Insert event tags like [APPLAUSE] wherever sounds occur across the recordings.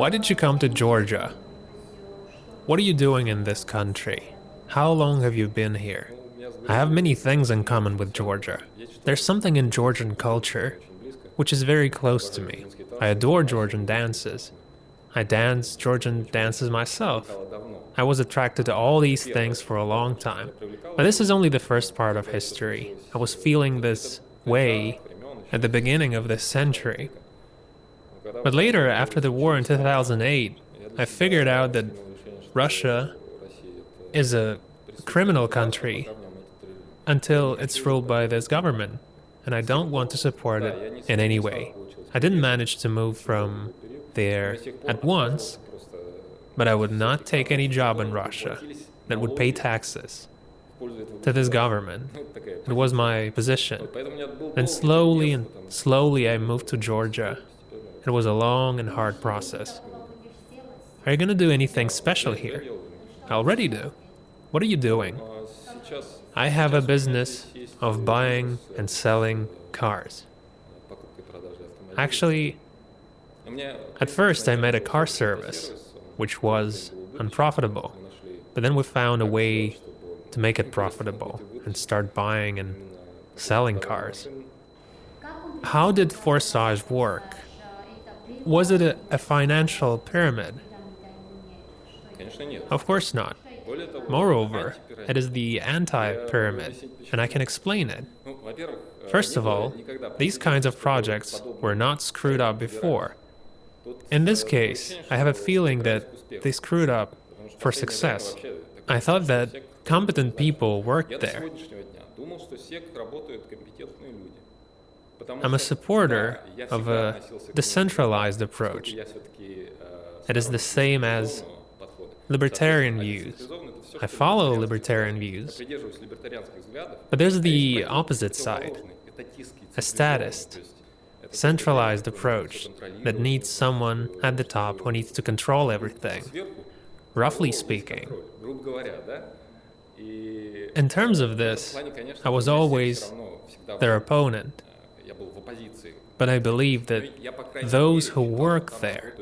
Why did you come to Georgia? What are you doing in this country? How long have you been here? I have many things in common with Georgia. There's something in Georgian culture which is very close to me. I adore Georgian dances. I dance Georgian dances myself. I was attracted to all these things for a long time. But this is only the first part of history. I was feeling this way at the beginning of this century. But later, after the war in 2008, I figured out that Russia is a criminal country until it's ruled by this government, and I don't want to support it in any way. I didn't manage to move from there at once, but I would not take any job in Russia that would pay taxes to this government. It was my position. And slowly and slowly I moved to Georgia. It was a long and hard process. Are you gonna do anything special here? I already do. What are you doing? I have a business of buying and selling cars. Actually, at first I made a car service, which was unprofitable. But then we found a way to make it profitable and start buying and selling cars. How did Forsage work? Was it a, a financial pyramid? Of course not. Moreover, it is the anti-pyramid, and I can explain it. First of all, these kinds of projects were not screwed up before. In this case, I have a feeling that they screwed up for success. I thought that competent people worked there. I'm a supporter of a decentralized approach. It is the same as libertarian views. I follow libertarian views. But there's the opposite side, a statist, centralized approach that needs someone at the top who needs to control everything, roughly speaking. In terms of this, I was always their opponent, but I believe that those who work there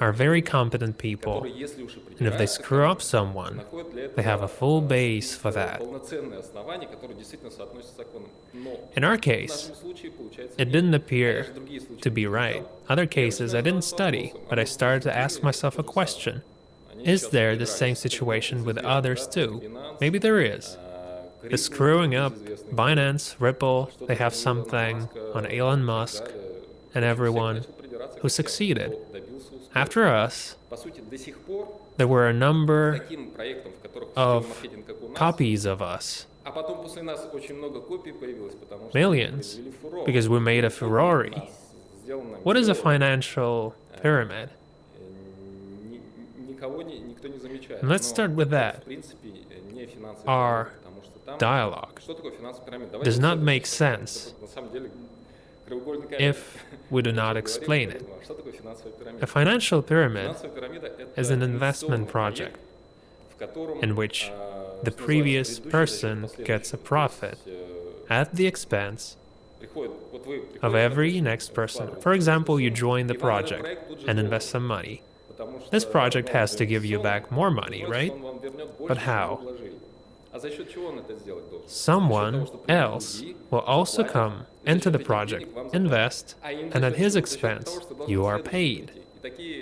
are very competent people, and if they screw up someone, they have a full base for that. In our case, it didn't appear to be right. Other cases, I didn't study, but I started to ask myself a question. Is there the same situation with others too? Maybe there is. The screwing up, Binance, Ripple, they have something on Elon Musk and everyone who succeeded. After us, there were a number of copies of us. Millions, because we made a Ferrari. What is a financial pyramid? Let's start with that. Our dialogue does not make sense if we do not explain it. A financial pyramid is an investment project in which the previous person gets a profit at the expense of every next person. For example, you join the project and invest some money. This project has to give you back more money, right? But how? Someone else will also come into the project, invest, and at his expense, you are paid.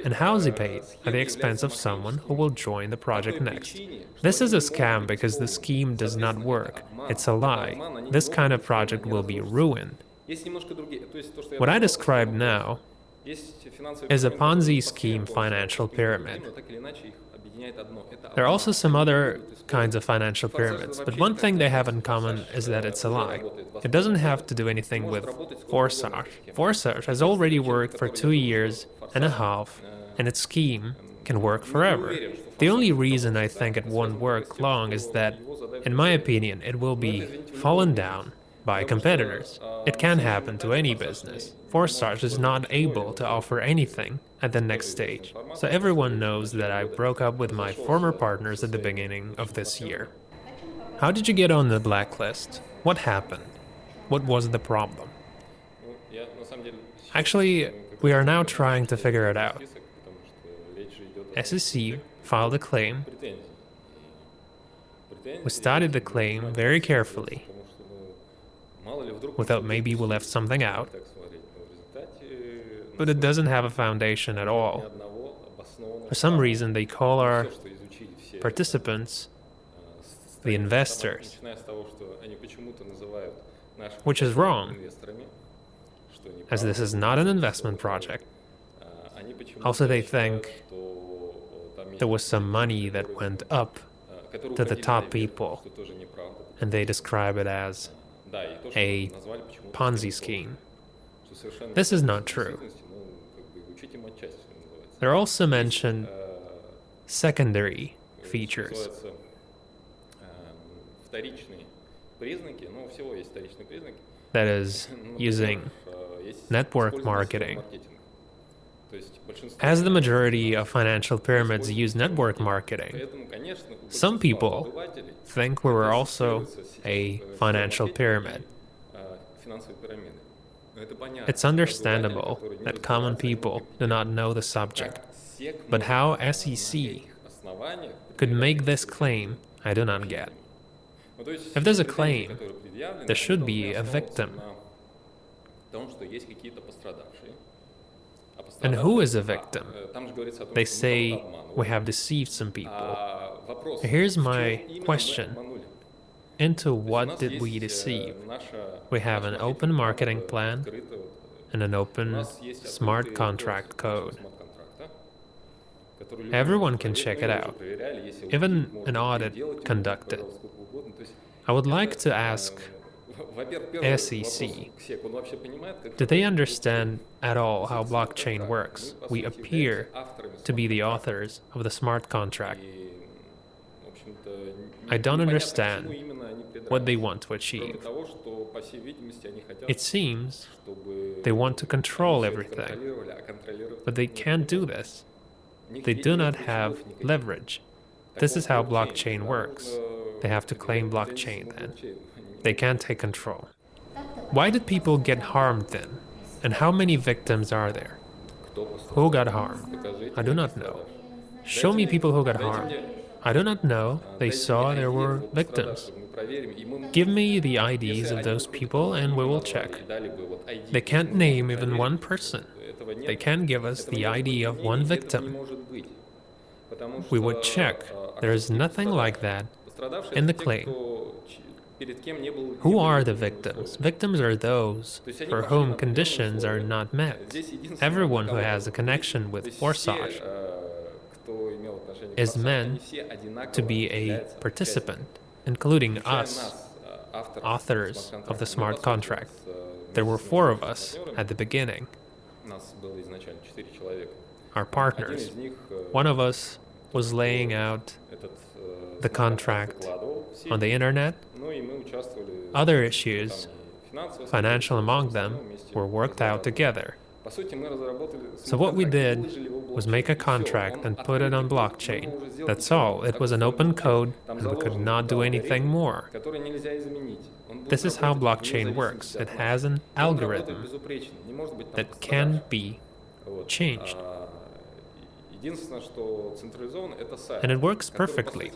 And how is he paid? At the expense of someone who will join the project next. This is a scam because the scheme does not work. It's a lie. This kind of project will be ruined. What I describe now is a Ponzi scheme financial pyramid. There are also some other kinds of financial pyramids, but one thing they have in common is that it's a lie. It doesn't have to do anything with Forsage. Forsage has already worked for two years and a half, and its scheme can work forever. The only reason I think it won't work long is that, in my opinion, it will be fallen down by competitors. It can happen to any business. Forsage is not able to offer anything at the next stage, so everyone knows that I broke up with my former partners at the beginning of this year. How did you get on the blacklist? What happened? What was the problem? Actually, we are now trying to figure it out. SEC filed a claim. We studied the claim very carefully without maybe we left something out, but it doesn't have a foundation at all. For some reason, they call our participants the investors, which is wrong, as this is not an investment project. Also, they think there was some money that went up to the top people, and they describe it as a Ponzi scheme. This is not true. They're also mentioned secondary features. That is, [LAUGHS] using network marketing as the majority of financial pyramids use network marketing, some people think we were also a financial pyramid. It's understandable that common people do not know the subject, but how SEC could make this claim, I do not get. If there's a claim, there should be a victim. And who is a victim? They say, we have deceived some people. Here's my question. Into what did we deceive? We have an open marketing plan and an open smart contract code. Everyone can check it out, even an audit conducted. I would like to ask [LAUGHS] SEC. Do they understand at all how blockchain works? We appear to be the authors of the smart contract. I don't understand what they want to achieve. It seems they want to control everything, but they can't do this. They do not have leverage. This is how blockchain works. They have to claim blockchain then. They can't take control. Why did people get harmed then? And how many victims are there? Who got harmed? I do not know. Show me people who got harmed. I do not know. They saw there were victims. Give me the IDs of those people and we will check. They can't name even one person. They can give us the ID of one victim. We would check. There is nothing like that in the claim. Who are the victims? Victims are those for whom conditions are not met. Everyone who has a connection with Forsage is meant to be a participant, including us, authors of the smart contract. There were four of us at the beginning, our partners. One of us was laying out the contract on the internet other issues, financial among them, were worked out together. So what we did was make a contract and put it on blockchain. That's all. It was an open code and we could not do anything more. This is how blockchain works. It has an algorithm that can be changed. And it works perfectly.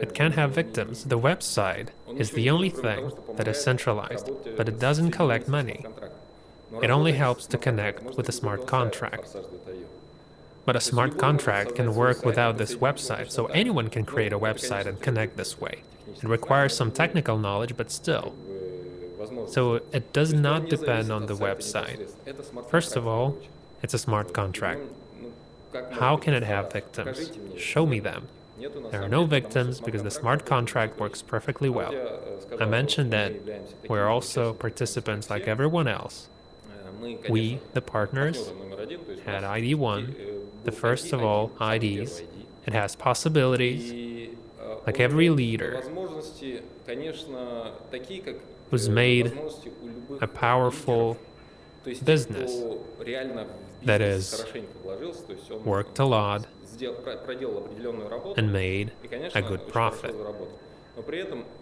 It can have victims. The website is the only thing that is centralized, but it doesn't collect money. It only helps to connect with a smart contract. But a smart contract can work without this website, so anyone can create a website and connect this way. It requires some technical knowledge, but still. So it does not depend on the website. First of all, it's a smart contract. How can it have victims? Show me them. There are no victims because the smart contract works perfectly well. I mentioned that we're also participants like everyone else. We, the partners, had ID1, the first of all IDs. It has possibilities, like every leader Was made a powerful business that is, worked a lot and made a good profit.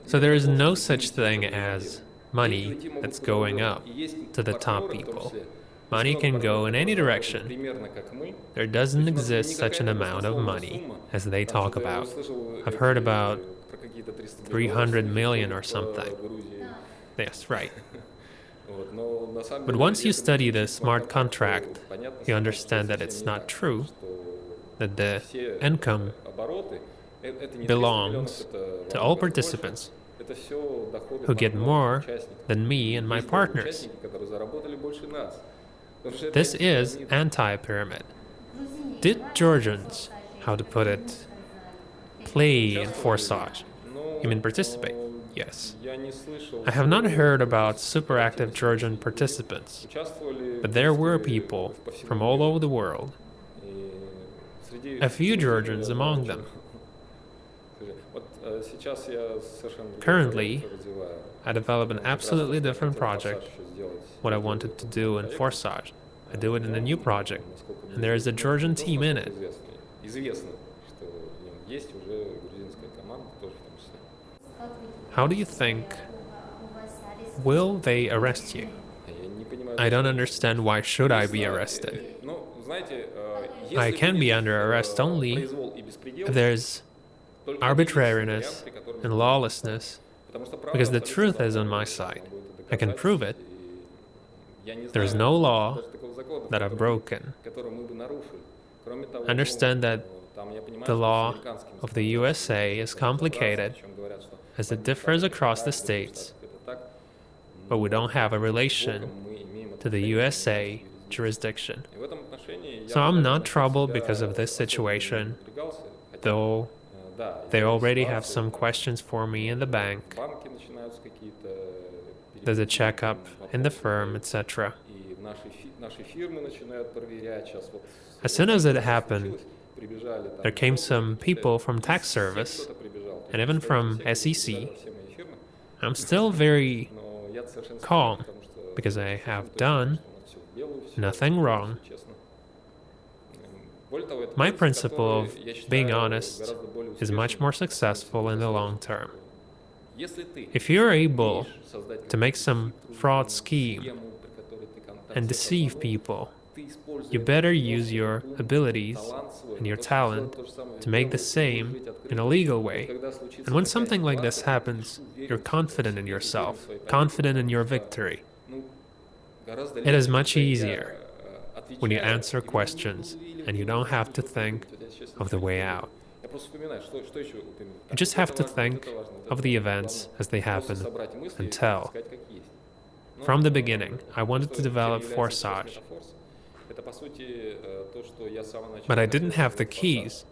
So there is no such thing as money that's going up to the top people. Money can go in any direction. There doesn't exist such an amount of money as they talk about. I've heard about 300 million or something. Yes, right. But once you study the smart contract, you understand that it's not true, that the income belongs to all participants who get more than me and my partners. This is anti-pyramid. Did Georgians, how to put it, play in forsage, you mean participate? Yes. I have not heard about superactive Georgian participants, but there were people from all over the world, a few Georgians among them. [LAUGHS] Currently, I develop an absolutely different project, what I wanted to do in Forsage. I do it in a new project, and there is a Georgian team in it. How do you think will they arrest you? I don't understand why should I be arrested. I can be under arrest only if there's arbitrariness and lawlessness because the truth is on my side. I can prove it. There's no law that I've broken. Understand that the law of the USA is complicated as it differs across the states, but we don't have a relation to the USA jurisdiction. So I'm not troubled because of this situation, though they already have some questions for me in the bank. There's a checkup in the firm, etc. As soon as it happened, there came some people from tax service and even from SEC, I'm still very calm because I have done nothing wrong. My principle of being honest is much more successful in the long term. If you're able to make some fraud scheme and deceive people you better use your abilities and your talent to make the same in a legal way. And when something like this happens, you're confident in yourself, confident in your victory. It is much easier when you answer questions and you don't have to think of the way out. You just have to think of the events as they happen and tell. From the beginning, I wanted to develop forsage, but I didn't have the keys.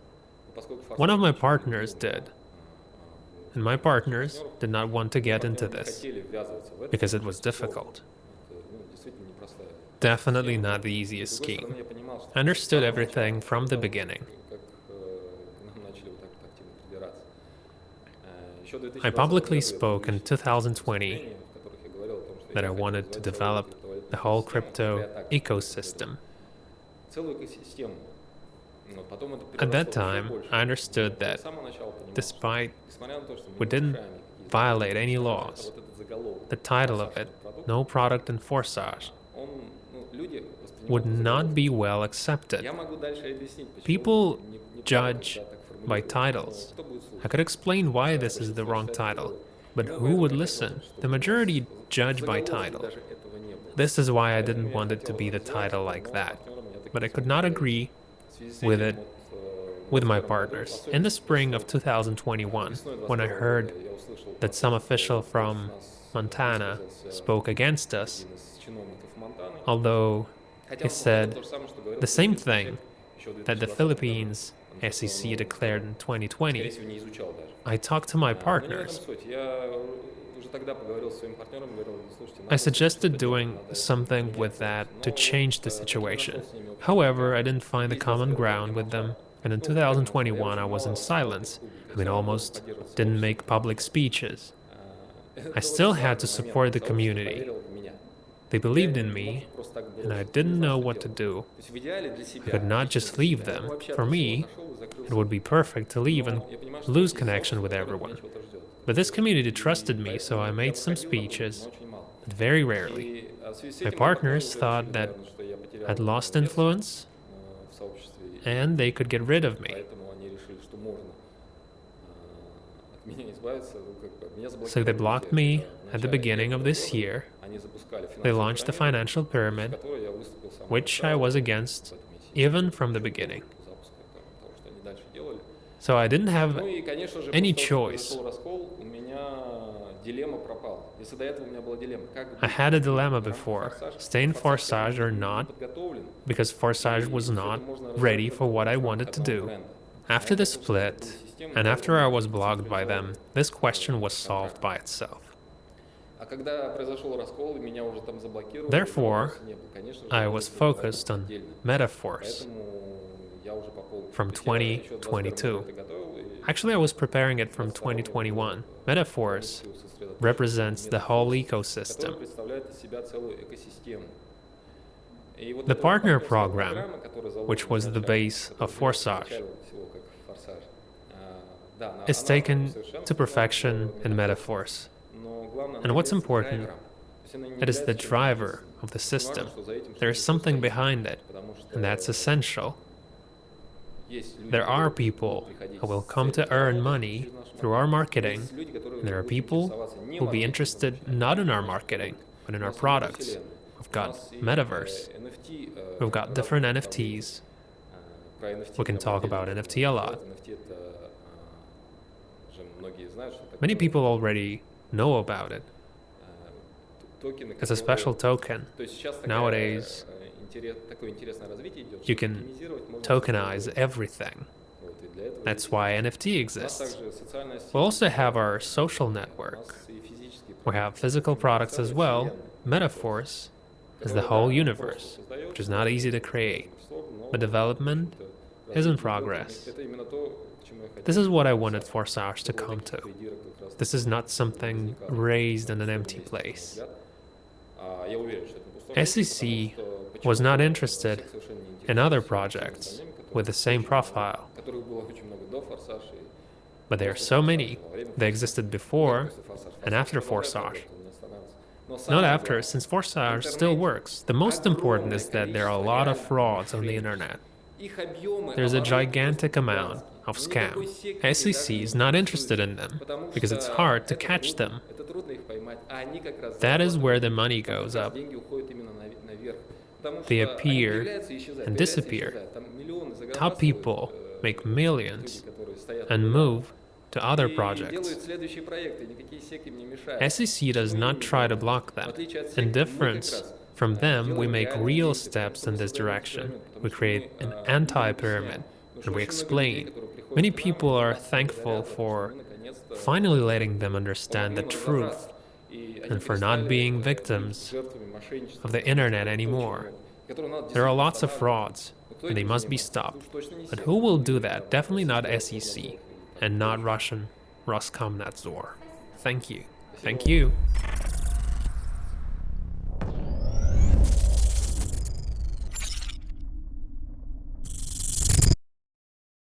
One of my partners did. And my partners did not want to get into this because it was difficult. Definitely not the easiest scheme. I understood everything from the beginning. [LAUGHS] I publicly spoke in 2020 that I wanted to develop the whole crypto ecosystem. At that time, I understood that despite we didn't violate any laws, the title of it, No Product and Forsage, would not be well accepted. People judge by titles. I could explain why this is the wrong title, but who would listen? The majority judge by title. This is why I didn't want it to be the title like that. But I could not agree with it with my partners. In the spring of 2021, when I heard that some official from Montana spoke against us, although he said the same thing that the Philippines SEC declared in 2020, I talked to my partners. I suggested doing something with that to change the situation. However, I didn't find a common ground with them, and in 2021 I was in silence. I mean, almost didn't make public speeches. I still had to support the community. They believed in me, and I didn't know what to do. I could not just leave them. For me, it would be perfect to leave and lose connection with everyone. But this community trusted me, so I made some speeches, but very rarely. My partners thought that I'd lost influence and they could get rid of me. So they blocked me at the beginning of this year. They launched the financial pyramid, which I was against even from the beginning. So I didn't have any choice. I had a dilemma before, stay in Forsage or not, because Forsage was not ready for what I wanted to do. After the split, and after I was blocked by them, this question was solved by itself. Therefore, I was focused on Meta Force from 2022. Actually, I was preparing it from 2021. Meta Force represents the whole ecosystem. The partner program, which was the base of Forsage, is taken to perfection in Meta Force. And what's important, it is the driver of the system. There is something behind it, and that's essential. There are people who will come to earn money through our marketing. there are people who will be interested not in our marketing, but in our products. We've got metaverse. We've got different NFTs. We can talk about NFT a lot. Many people already know about it. It's a special token. Nowadays, you can tokenize everything. That's why NFT exists. We also have our social network. We have physical products as well. Meta Force is the whole universe, which is not easy to create, but development is in progress. This is what I wanted for SARS to come to. This is not something raised in an empty place. SEC was not interested in other projects with the same profile, but there are so many. They existed before and after Forsage. Not after, since Forsage still works. The most important is that there are a lot of frauds on the internet. There's a gigantic amount of scam. SEC is not interested in them because it's hard to catch them. That is where the money goes up. They appear and disappear. Top people make millions and move to other projects. SEC does not try to block them. In difference from them, we make real steps in this direction. We create an anti pyramid and we explain. Many people are thankful for finally letting them understand the truth and for not being victims of the internet anymore. There are lots of frauds, and they must be stopped. But who will do that? Definitely not SEC, and not Russian Roskomnadzor. Thank you. Thank you.